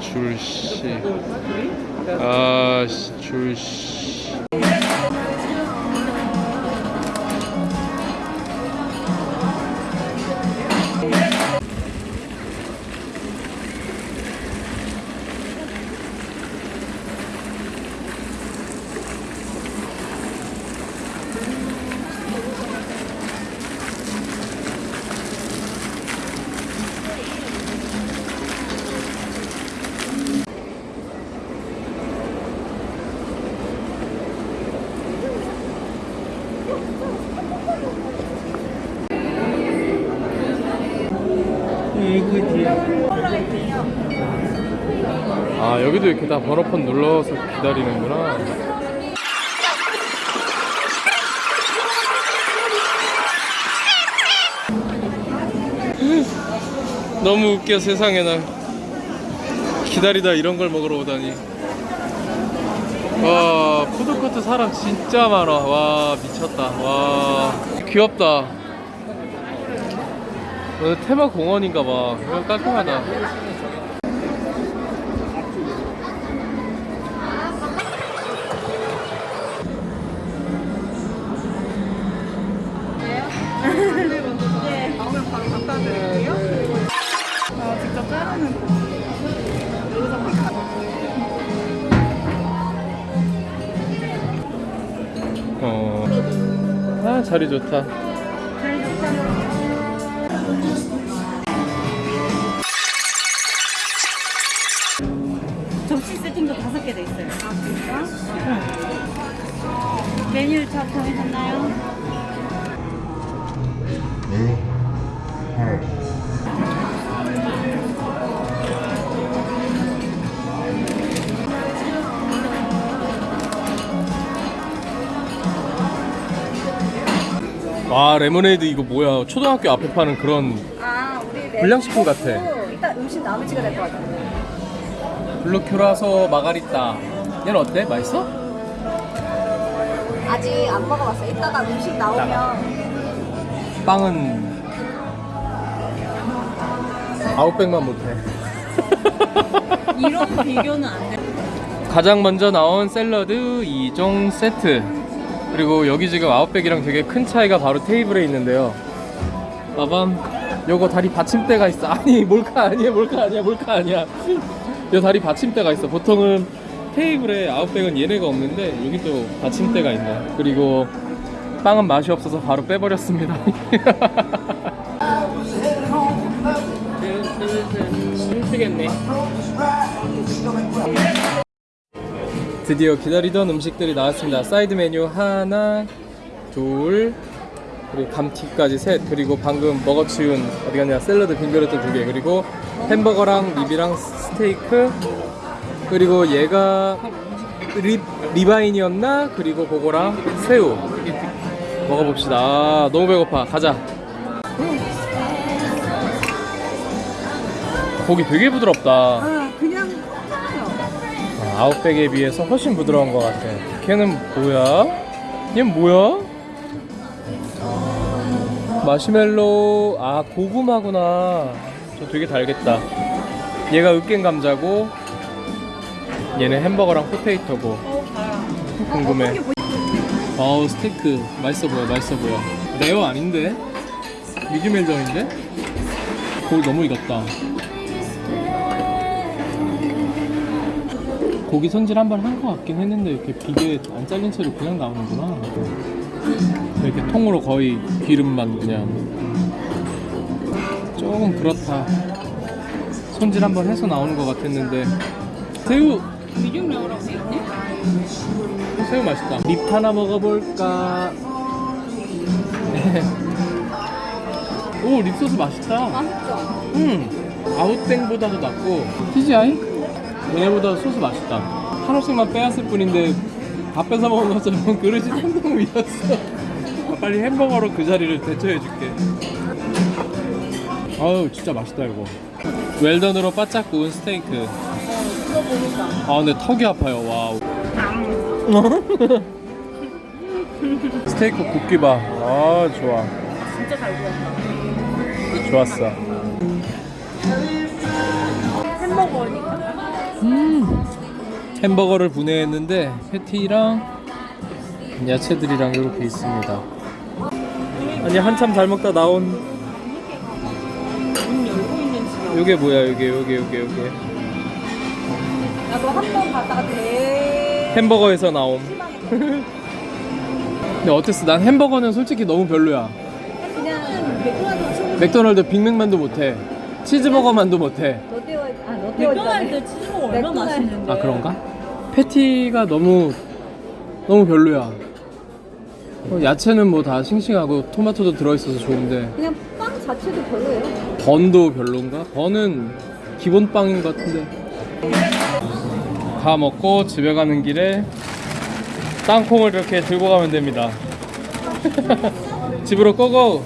줄씨 아 씨 줄씨 아 여기도 이렇게 다 번호판 눌러서 기다리는구나. 너무 웃겨 세상에 나. 기다리다 이런 걸 먹으러 오다니. 와 푸드코트 사람 진짜 많아. 와 미쳤다. 와 귀엽다 테마 깔끔하다 갖다 드릴게요. 아, 직접 자르는 거. 어. 아 자리 좋다 메뉴 잘 정해졌나요? 와 레모네이드 이거 뭐야 초등학교 앞에 파는 그런 아, 우리 불량식품 같아. 일단 음식 나오면 찍어야 될 것 같아요. 블루큐라소 마가리따 얘는 어때? 맛있어? 아직 안 먹어봤어요. 이따가 음식 나오면. 빵은 아웃백만 못해. 이런 비교는 안 돼. 가장 먼저 나온 샐러드 2종 세트. 그리고 여기 지금 아웃백이랑 되게 큰 차이가 바로 테이블에 있는데요. 빠밤 요거 다리 받침대가 있어. 아니 몰카 아니야 몰카 아니야 몰카 아니야. 요 다리 받침대가 있어. 보통은 테이블에 아웃백은 얘네가 없는데 여기 또 받침대가 있네. 그리고 빵은 맛이 없어서 바로 빼버렸습니다. 힘쓰겠네. 드디어 기다리던 음식들이 나왔습니다. 사이드 메뉴 하나, 둘, 그리고 감튀까지 셋, 그리고 방금 먹어치운 어디 갔냐 샐러드 빈 그릇도 두 개, 그리고 햄버거랑 rib이랑 스테이크, 그리고 얘가 rib ribeye이었나? 그리고 그거랑 새우 먹어봅시다. 아, 너무 배고파. 가자. 고기 되게 부드럽다. 아, 아웃백에 비해서 훨씬 부드러운 것 같아. 걔는 뭐야? 얘는 뭐야? 마시멜로 아 고구마구나. 저 되게 달겠다. 얘가 으깬 감자고 얘는 햄버거랑 포테이토고. 궁금해. 아우 스테이크 맛있어 보여 맛있어 보여. 레어 아닌데? medium well-done인데? 고기 너무 익었다. 고기 손질 한 번 한 것 같긴 했는데 이렇게 비계 안 잘린 채로 그냥 나오는구나. 이렇게 통으로 거의 기름만 그냥. 조금 그렇다. 손질 한 번 해서 나오는 것 같았는데 새우 rare라고 돼 있네? 새우 맛있다. rib 하나 먹어볼까? 오 rib소스 맛있다. 맛있죠? 음 아웃땡보다도 낫고 TGI? 얘네보다 소스 맛있다. 하나씩만 빼앗을 뿐인데 다 뺏어 먹은 것처럼 그릇이 텅텅 비었어. 아, 빨리 햄버거로 그 자리를 대처해줄게. 아유 진짜 맛있다 이거. well-done으로 바짝 구운 스테이크. 아 근데 턱이 아파요. wow. 스테이크 굽기 봐. 아 좋아. 진짜 잘 구웠다. 좋았어. 햄버거니까. 음 햄버거를 분해했는데 패티랑 야채들이랑 이렇게 있습니다 아니 한참 잘 먹다 나온 지금. 요게 뭐야 요게 요게 요게 요게 나도 한 번 갔다가 대. 햄버거에서 나옴 근데 어땠어? 난 햄버거는 솔직히 너무 별로야 그냥 맥도날드 맥도날드 빅맥만도 못해 치즈버거만도 못해 롯데월 아 롯데월 맥도날드 치즈버거 얼마나 맥도날드. 맛있는데 아 그런가? 패티가 너무 너무 별로야 어, 야채는 뭐 다 싱싱하고 토마토도 들어있어서 좋은데 그냥 빵 자체도 별로예요. bun도 별론가? bun은 기본 빵인 것 같은데 다 먹고 집에 가는 길에 땅콩을 이렇게 들고 가면 됩니다. 집으로 고고